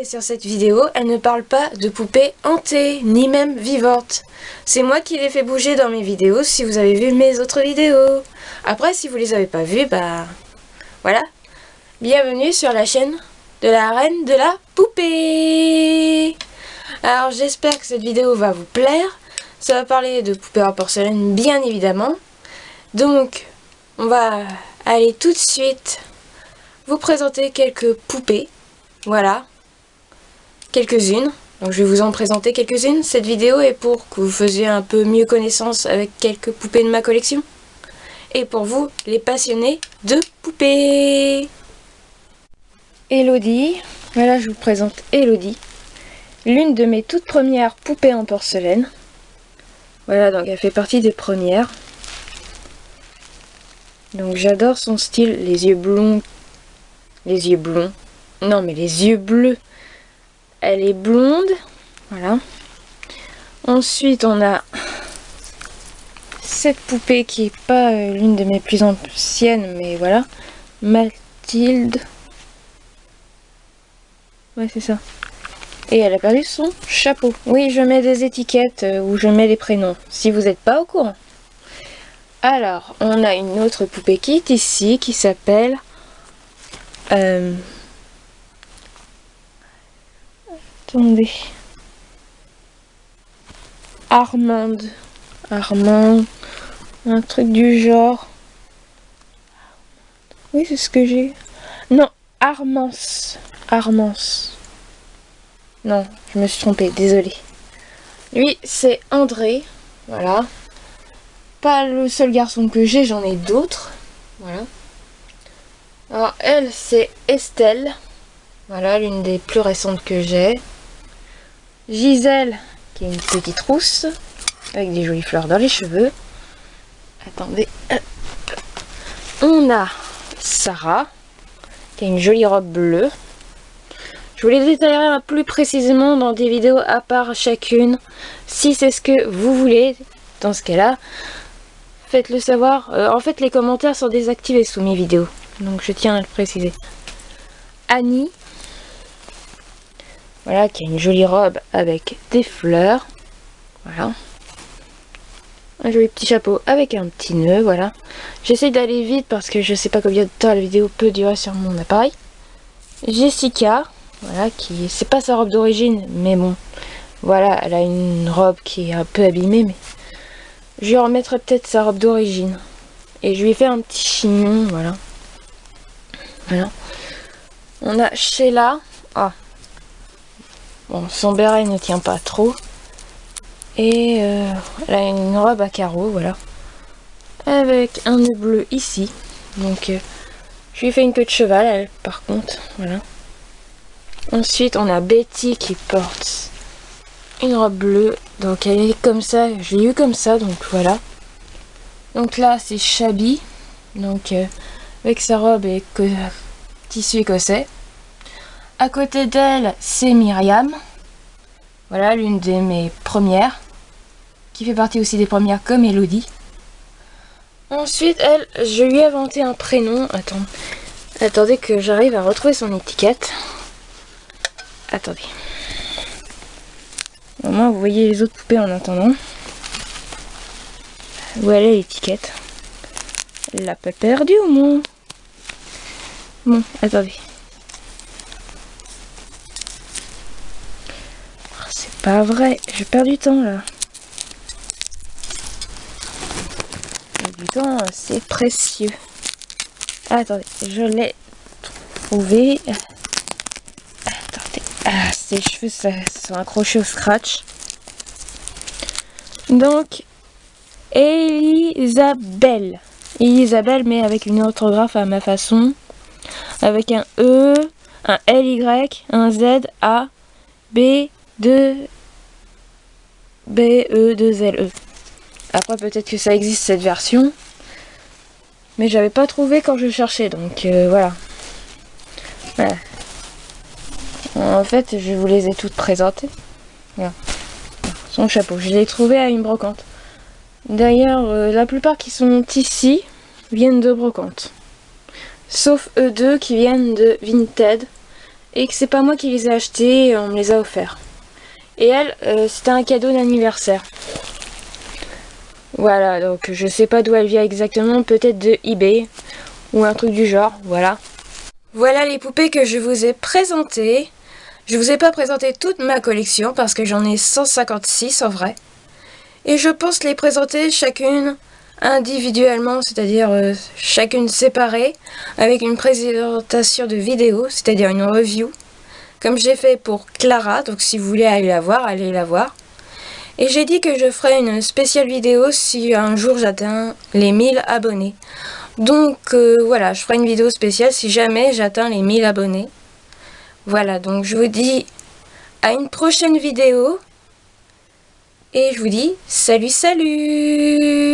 Sur cette vidéo, elle ne parle pas de poupées hantées, ni même vivantes. C'est moi qui les fais bouger dans mes vidéos si vous avez vu mes autres vidéos. Après, si vous les avez pas vues, bah... Voilà. Bienvenue sur la chaîne de la reine de la poupée Alors, j'espère que cette vidéo va vous plaire. Ça va parler de poupées en porcelaine, bien évidemment. Donc, on va aller tout de suite vous présenter quelques poupées. Voilà, quelques-unes. Donc je vais vous en présenter quelques-unes. Cette vidéo est pour que vous faisiez un peu mieux connaissance avec quelques poupées de ma collection. Et pour vous, les passionnés de poupées. Elodie. Voilà, je vous présente Elodie. L'une de mes toutes premières poupées en porcelaine. Voilà, donc elle fait partie des premières. Donc j'adore son style, les yeux blonds. Les yeux blonds. Non, mais les yeux bleus elle est blonde. Voilà. Ensuite, on a cette poupée qui est pas euh, l'une de mes plus anciennes, mais voilà. Mathilde. Ouais, c'est ça. Et elle a perdu son chapeau. Oui, je mets des étiquettes euh, où je mets les prénoms, si vous n'êtes pas au courant. Alors, on a une autre poupée kit ici qui s'appelle... Euh, Attendez. Armande. Armand. Un truc du genre. Oui, c'est ce que j'ai. Non, Armance. Armance. Non, je me suis trompée, désolée. Lui, c'est André. Voilà. Pas le seul garçon que j'ai, j'en ai d'autres. Voilà. Alors, elle, c'est Estelle. Voilà, l'une des plus récentes que j'ai. Gisèle, qui est une petite rousse, avec des jolies fleurs dans les cheveux. Attendez. On a Sarah, qui a une jolie robe bleue. Je vous les détaillerai plus précisément dans des vidéos à part chacune. Si c'est ce que vous voulez, dans ce cas-là, faites-le savoir. Euh, en fait, les commentaires sont désactivés sous mes vidéos. Donc je tiens à le préciser. Annie, voilà, qui a une jolie robe avec des fleurs. Voilà. Un joli petit chapeau avec un petit nœud, voilà. J'essaie d'aller vite parce que je sais pas combien de temps la vidéo peut durer sur mon appareil. Jessica, voilà, qui c'est pas sa robe d'origine, mais bon, voilà, elle a une robe qui est un peu abîmée, mais je lui remettrai peut-être sa robe d'origine. Et je lui ai fait un petit chignon, voilà. Voilà. On a Sheila. Ah, Bon, son béret ne tient pas trop. Et euh, elle a une robe à carreaux, voilà. Avec un nœud bleu ici. Donc, euh, je lui ai fait une queue de cheval, elle, par contre. Voilà. Ensuite, on a Betty qui porte une robe bleue. Donc, elle est comme ça. Je l'ai eu comme ça, donc voilà. Donc là, c'est Shabby. Donc, euh, avec sa robe et tissu écossais. À côté d'elle, c'est Myriam. Voilà, l'une de mes premières. Qui fait partie aussi des premières comme Elodie. Ensuite, elle, je lui ai inventé un prénom. Attendez que j'arrive à retrouver son étiquette. Attendez. Au moins, vous voyez les autres poupées en attendant. Est l'étiquette? Elle l'a pas perdue au moins. Bon, attendez. Pas vrai, je perds du temps là. Du temps, c'est précieux. attendez, je l'ai trouvé. Attendez, ah, ses cheveux ça, sont accrochés au scratch. Donc, Elisabelle. Elisabelle, mais avec une orthographe à ma façon. Avec un E, un LY, un Z, A, B, 2 BE 2 LE. Après peut-être que ça existe cette version. Mais j'avais pas trouvé quand je cherchais donc euh, voilà. En fait je vous les ai toutes présentées. Son chapeau, je l'ai trouvé à une brocante. D'ailleurs euh, la plupart qui sont ici viennent de brocante. Sauf eux deux qui viennent de Vinted et que c'est pas moi qui les ai achetés, on me les a offerts. Et elle, euh, c'était un cadeau d'anniversaire. Voilà, donc je sais pas d'où elle vient exactement, peut-être de eBay ou un truc du genre, voilà. Voilà les poupées que je vous ai présentées. Je vous ai pas présenté toute ma collection parce que j'en ai 156 en vrai. Et je pense les présenter chacune individuellement, c'est-à-dire euh, chacune séparée, avec une présentation de vidéo, c'est-à-dire une review, comme j'ai fait pour Clara, donc si vous voulez aller la voir, allez la voir. Et j'ai dit que je ferai une spéciale vidéo si un jour j'atteins les 1000 abonnés. Donc euh, voilà, je ferai une vidéo spéciale si jamais j'atteins les 1000 abonnés. Voilà, donc je vous dis à une prochaine vidéo. Et je vous dis salut salut